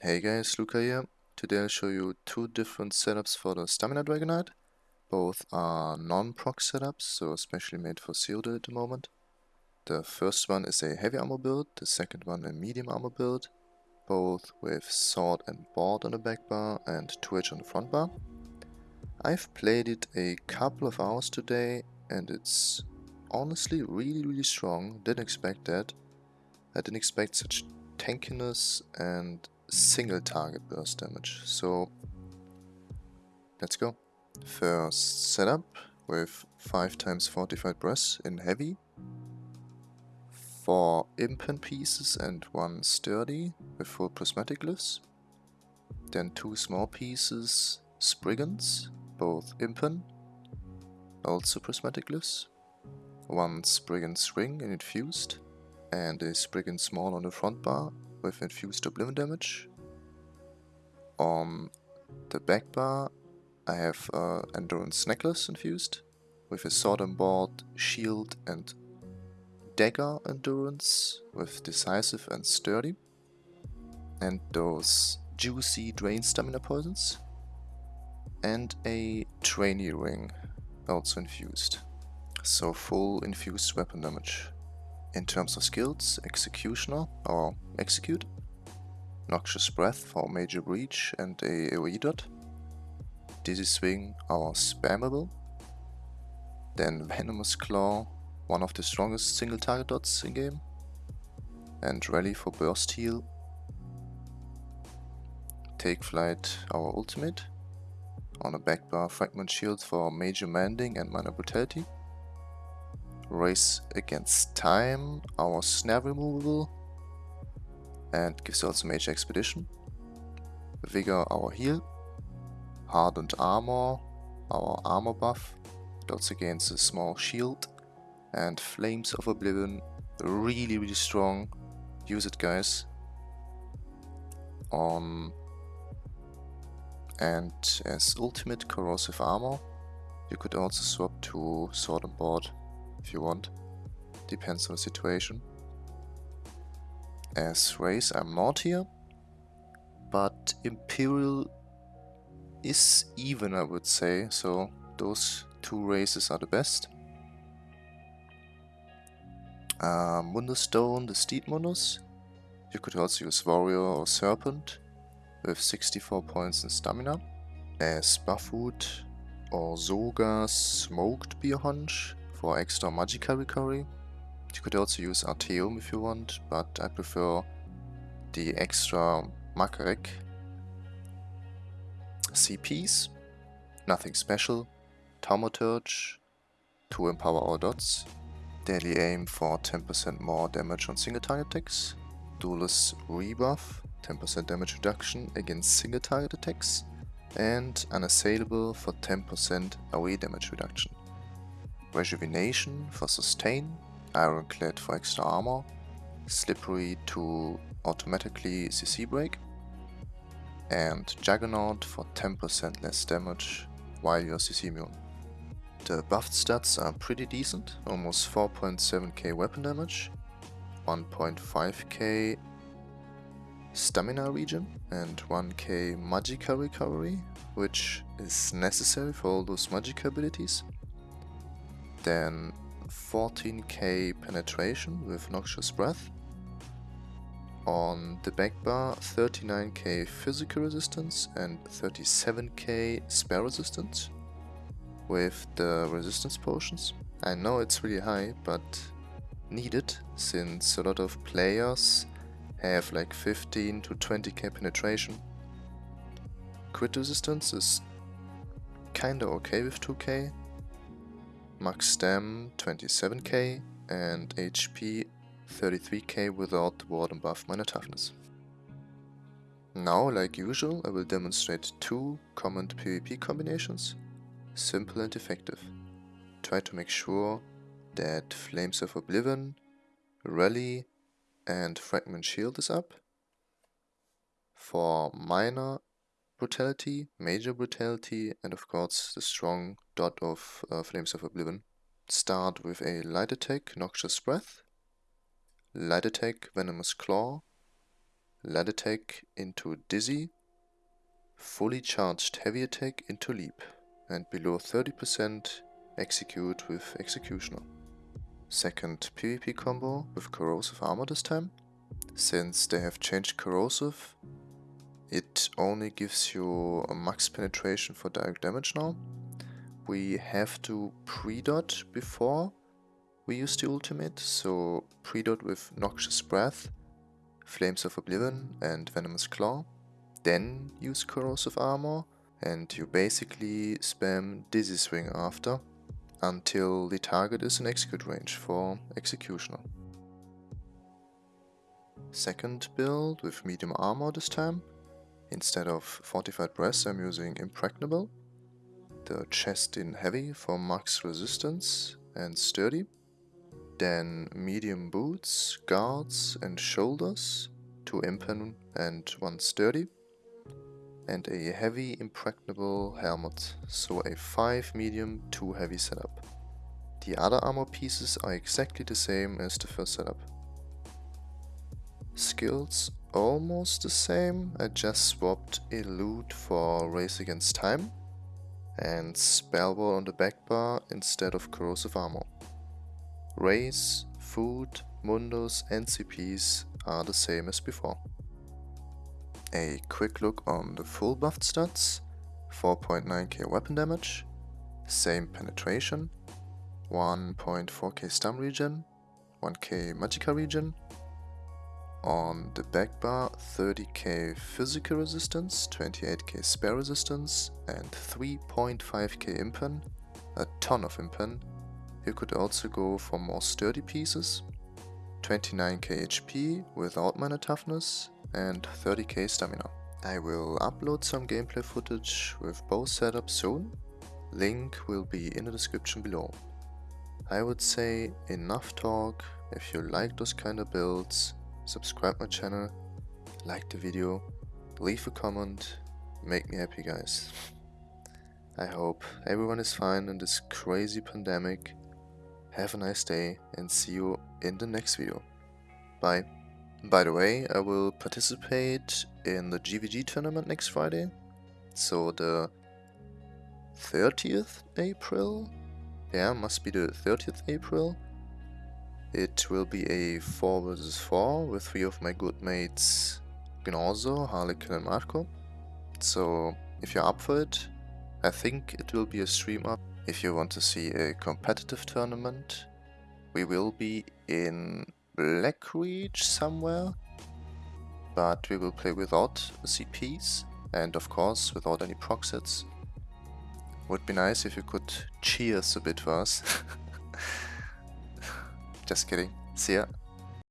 Hey guys, Luca here. Today I'll show you two different setups for the Stamina Dragonknight. Both are non-proc setups, so especially made for Cyrodiil at the moment. The first one is a heavy armor build, the second one a medium armor build, both with sword and board on the back bar and 2H on the front bar. I've played it a couple of hours today and it's honestly really really strong, didn't expect that. I didn't expect such tankiness and single target burst damage. So let's go. First setup with 5 times Fortified Brass in heavy. 4 impen pieces and 1 sturdy with full prismatic glyphs. Then 2 small pieces Spriggans, both impen, also prismatic glyphs. 1 Spriggan's ring and infused and a Spriggan small on the front bar with infused oblivion damage. On the back bar I have uh, Endurance Necklace infused with a sword and board, shield and dagger endurance with decisive and sturdy. And those juicy drain stamina poisons. And a trainee ring also infused. So full infused weapon damage. In terms of skills, Executioner or Execute, Noxious Breath for Major Breach and a AoE dot, Dizzy Swing our Spammable, then Venomous Claw, one of the strongest single target dots in game, and Rally for Burst Heal, Take Flight our ultimate, on a back bar Fragment Shield for Major Mending and Minor Brutality, Race Against Time, our snare removable, and gives also Major Expedition. Vigor, our heal. Hardened Armor, our armor buff. Also gains a small shield. And Flames of Oblivion, really, really strong. Use it, guys. On and as ultimate corrosive armor, you could also swap to sword and board if you want. Depends on the situation. As race I'm not here, but Imperial is even I would say, so those two races are the best. Uh, Mundus the Steed Mundus. You could also use Warrior or Serpent with 64 points in stamina. As Buffwood or Zoga Smoked Bear Haunch for extra magica recovery. You could also use Artaeum if you want, but I prefer the extra Makarek CPs. Nothing special. Thaumaturge to empower our dots. Deadly Aim for 10% more damage on single target attacks. Duelist rebuff, 10% damage reduction against single target attacks. And unassailable for 10% AoE damage reduction. Rejuvenation for sustain, Ironclad for extra armor, Slippery to automatically CC break, and Juggernaut for 10% less damage while you're CC immune. The buffed stats are pretty decent, almost 4.7k weapon damage, 1.5k stamina regen and 1k magicka recovery, which is necessary for all those magicka abilities. Then 14k penetration with Noxious Breath. On the back bar 39k physical resistance and 37k spell resistance with the resistance potions. I know it's really high, but needed since a lot of players have like 15 to 20k penetration. Crit resistance is kinda okay with 2k, max stem 27k and HP 33k without the warden buff minor toughness. Now, like usual, I will demonstrate two common PvP combinations, simple and effective. Try to make sure that Flames of Oblivion, Rally and Fragment Shield is up. For minor brutality, major brutality, and of course the strong dot of uh, Flames of Oblivion. Start with a light attack, Noxious Breath, light attack, Venomous Claw, Land Attack into Dizzy, fully charged Heavy Attack into Leap, and below 30% Execute with Executioner. Second PvP combo with Corrosive Armor this time. Since they have changed Corrosive, it only gives you a max penetration for direct damage now. We have to pre-dot before we use the ultimate, so pre-dot with Noxious Breath, Flames of Oblivion and Venomous Claw. Then use Corrosive Armor and you basically spam Dizzy Swing after until the target is in execute range for Executioner. Second build with medium armor this time. Instead of Fortified Brass I'm using Impregnable. The chest in heavy for max resistance and sturdy. Then medium boots, guards and shoulders, 2 impen and 1 sturdy and a heavy impregnable helmet, so a 5 medium 2 heavy setup. The other armor pieces are exactly the same as the first setup. Skills almost the same, I just swapped Elude for Race Against Time and Spellwall on the back bar instead of Corrosive Armor. Race, Food, Mundus and CPs are the same as before. A quick look on the full buffed stats, 4.9k weapon damage, same penetration, 1.4k stun regen, 1k magicka regen, on the back bar 30k physical resistance, 28k spell resistance and 3.5k impen, a ton of impen. You could also go for more sturdy pieces, 29k HP without minor toughness and 30k stamina. I will upload some gameplay footage with both setups soon. Link will be in the description below. I would say enough talk. If you like those kind of builds, subscribe my channel, like the video, leave a comment, make me happy guys. I hope everyone is fine in this crazy pandemic. Have a nice day and see you in the next video. Bye. By the way, I will participate in the GVG tournament next Friday. So the 30th April? Yeah, must be the 30th April. It will be a 4 vs 4 with three of my good mates Gnozo, Harlequin and Marco. So if you're up for it, I think it will be a stream up. If you want to see a competitive tournament, we will be in Blackreach somewhere, but we will play without CPs and of course without any proc sets. Would be nice if you could cheers a bit for us. Just kidding. See ya.